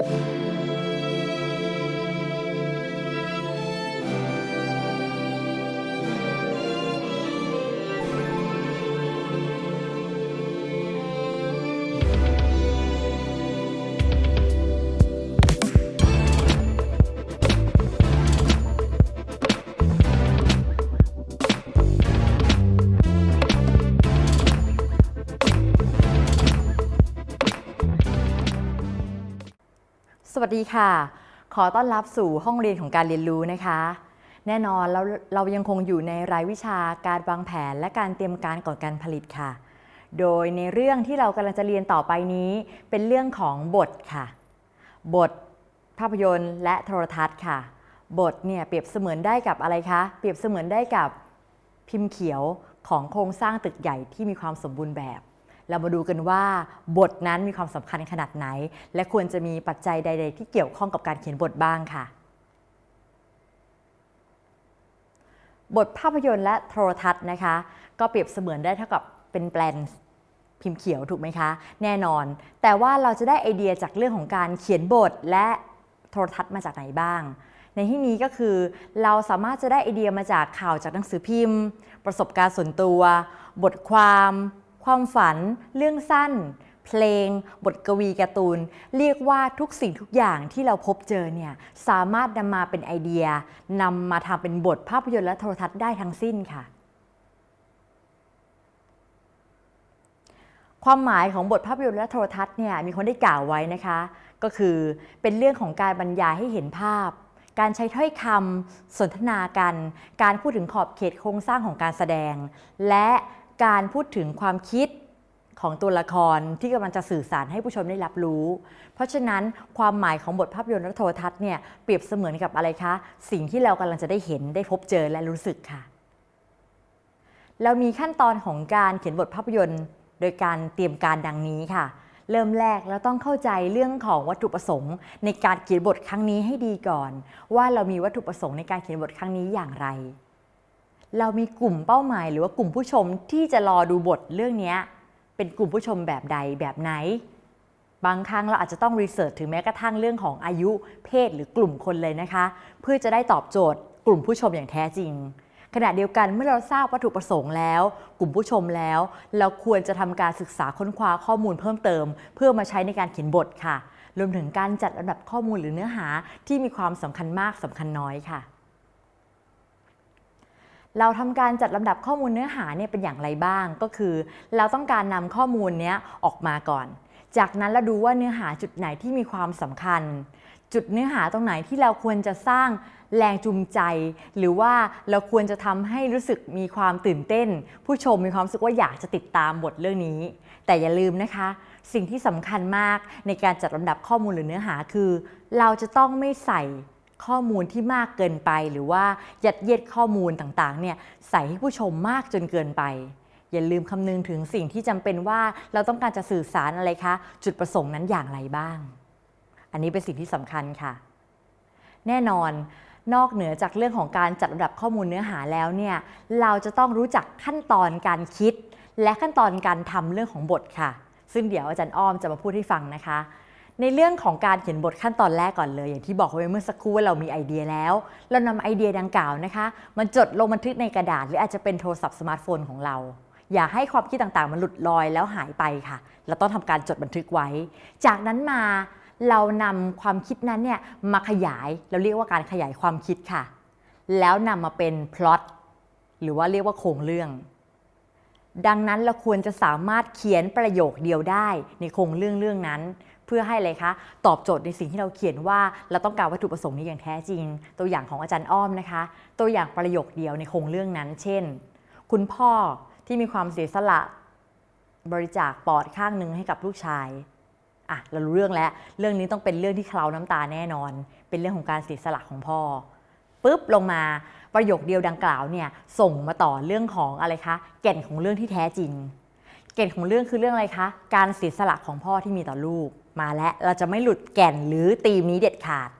ส วัสดีค่ะ ขอต้อนรับสู่ห้องเรียนของการเรียนรู้นะคะ แน่นอนเราเรายังคงอยู่ในรายวิชาการวางแผนและการเตรียมการก่อนการผลิตค่ะ โดยในเรื่องที่เรากำลังจะเรียนต่อไปนี้ เป็นเรื่องของบทค่ะ บท ภาพยนตร์และโทรทัศน์ค่ะ บทเนี่ยเปรียบเสมือนได้กับอะไรคะ เปรียบเสมือนได้กับพิมพ์เขียวของโครงสร้างตึกใหญ่ที่มีความสมบูรณ์แบบ เรามาดูกันว่าบทนั้นมีความสำคัญขนาดไหน และควรจะมีปัจจัยใด ๆ ที่เกี่ยวข้องกับการเขียนบทบ้างค่ะ บทภาพยนตร์และโทรทัศน์นะคะ ก็เปรียบเสมือนได้เท่ากับเป็นแปลนพิมพ์เขียวถูกไหมคะ แน่นอน แต่ว่าเราจะได้ไอเดียจากเรื่องของการเขียนบทและโทรทัศน์มาจากไหนบ้าง ในที่นี้ก็คือเราสามารถจะได้ไอเดียมาจากข่าวจากหนังสือพิมพ์ ประสบการณ์ส่วนตัว บทความ ความฝัน เรื่องสั้น เพลง บทกวีการ์ตูน เรียกว่าทุกสิ่งทุกอย่างที่เราพบเจอเนี่ยสามารถนำมาเป็นไอเดียนำมาทำเป็นบทภาพยนตร์และโทรทัศน์ได้ทั้งสิ้นค่ะ ความหมายของบทภาพยนตร์และโทรทัศน์เนี่ยมีคนได้กล่าวไว้นะคะ ก็คือเป็นเรื่องของการบรรยายให้เห็นภาพการใช้ถ้อยคำสนทนากัน การพูดถึงขอบเขตโครงสร้างของการแสดง และ การพูดถึงความคิดของตัวละครที่กำลังจะสื่อสารให้ผู้ชมได้รับรู้ เพราะฉะนั้นความหมายของบทภาพยนตร์และโทรทัศน์เนี่ยเปรียบเสมือนกับอะไรคะ สิ่งที่เรากำลังจะได้เห็นได้พบเจอและรู้สึกค่ะ เรามีขั้นตอนของการเขียนบทภาพยนตร์ โดยการเตรียมการดังนี้ค่ะ เริ่มแรกเราต้องเข้าใจเรื่องของวัตถุประสงค์ ในการเขียนบทครั้งนี้ให้ดีก่อน ว่าเรามีวัตถุประสงค์ในการเขียนบทครั้งนี้อย่างไร เรามีกลุ่มเป้าหมาย หรือว่ากลุ่มผู้ชมที่จะรอดูบทเรื่องนี้เป็นกลุ่มผู้ชมแบบใดแบบไหน บางครั้งเราอาจจะต้องรีเสิร์ชถึงแม้กระทั่งเรื่องของอายุเพศหรือกลุ่มคนเลยนะคะ เพื่อจะได้ตอบโจทย์ กลุ่มผู้ชมอย่างแท้จริง ขณะเดียวกันเมื่อเราทราบวัตถุประสงค์แล้ว กลุ่มผู้ชมแล้ว เราควรจะทำการศึกษาค้นคว้าข้อมูลเพิ่มเติม เพื่อมาใช้ในการเขียนบทค่ะรวมถึงการจัดลำดับข้อมูลหรือเนื้อหาที่มีความสำคัญมากสำคัญน้อยค่ะ เราทำการจัดลำดับข้อมูลเนื้อหาเนี่ยเป็นอย่างไรบ้าง ก็คือ เราต้องการนำข้อมูลเนี้ยออกมาก่อน จากนั้นเราดูว่าเนื้อหาจุดไหนที่มีความสำคัญ จุดเนื้อหาตรงไหนที่เราควรจะสร้างแรงจูงใจ หรือว่าเราควรจะทำให้รู้สึกมีความตื่นเต้น ผู้ชมมีความรู้สึกว่าอยากจะติดตามบทเรื่องนี้ แต่อย่าลืมนะคะ สิ่งที่สำคัญมากในการจัดลำดับข้อมูลหรือเนื้อหาคือ เราจะต้องไม่ใส่ ข้อมูลที่มากเกินไป หรือว่ายัดเยียดข้อมูลต่างๆเนี่ยใส่ให้ผู้ชมมากจนเกินไป อย่าลืมคำนึงถึงสิ่งที่จำเป็นว่าเราต้องการจะสื่อสารอะไรคะ จุดประสงค์นั้นอย่างไรบ้าง อันนี้เป็นสิ่งที่สำคัญค่ะ แน่นอนนอกเหนือจากเรื่องของการจัดลำดับข้อมูลเนื้อหาแล้วเนี่ยเราจะต้องรู้จักขั้นตอนการคิด และขั้นตอนการทำเรื่องของบทค่ะ ซึ่งเดี๋ยวอาจารย์อ้อมจะมาพูดให้ฟังนะคะ ในเรื่องของการเขียนบทขั้นตอนแรกก่อนเลย อย่างที่บอกไว้เมื่อสักครู่ว่าเรามีไอเดียแล้ว เรานำไอเดียดังกล่าวนะคะมาจดลงบันทึกในกระดาษ หรืออาจจะเป็นโทรศัพท์สมาร์ทโฟนของเรา อย่าให้ความคิดต่างๆ มันหลุดลอยแล้วหายไปค่ะ เราต้องทำการจดบันทึกไว้ จากนั้นมาเรานำความคิดนั้นเนี่ยมาขยายเราเรียกว่าการขยายความคิดค่ะ แล้วนำมาเป็นพล็อตหรือว่าเรียกว่าโครงเรื่องดังนั้นเราควรจะสามารถเขียนประโยคเดียวได้ในโครงเรื่องเรื่องนั้น พื่อให้อะไรคะตอบโจทย์ในสิ่งที่เราเขียนว่า เราต้องการวัตถุประสงค์นี้อย่างแท้จริง ตัวอย่างของอาจารย์อ้อมนะคะ ตัวอย่างประโยคเดียวในโครงเรื่องนั้น เช่น คุณพ่อที่มีความเสียสละบริจาคปอดข้างหนึ่งให้กับลูกชายอะเรารู้เรื่องแล้ว เรื่องนี้ต้องเป็นเรื่องที่เคลาน้ำตาแน่นอน เป็นเรื่องของการเสียสละของพ่อปุ๊บลงมาประโยคเดียวดังกล่าวเนี่ยส่งมาต่อเรื่องของอะไรคะ แก่นของเรื่องที่แท้จริง แก่นของเรื่องคือเรื่องอะไรคะ การเสียสละของพ่อที่มีต่อลูกมาแล้วเราจะไม่หลุดแก่นหรือตีมนี้เด็ดขาด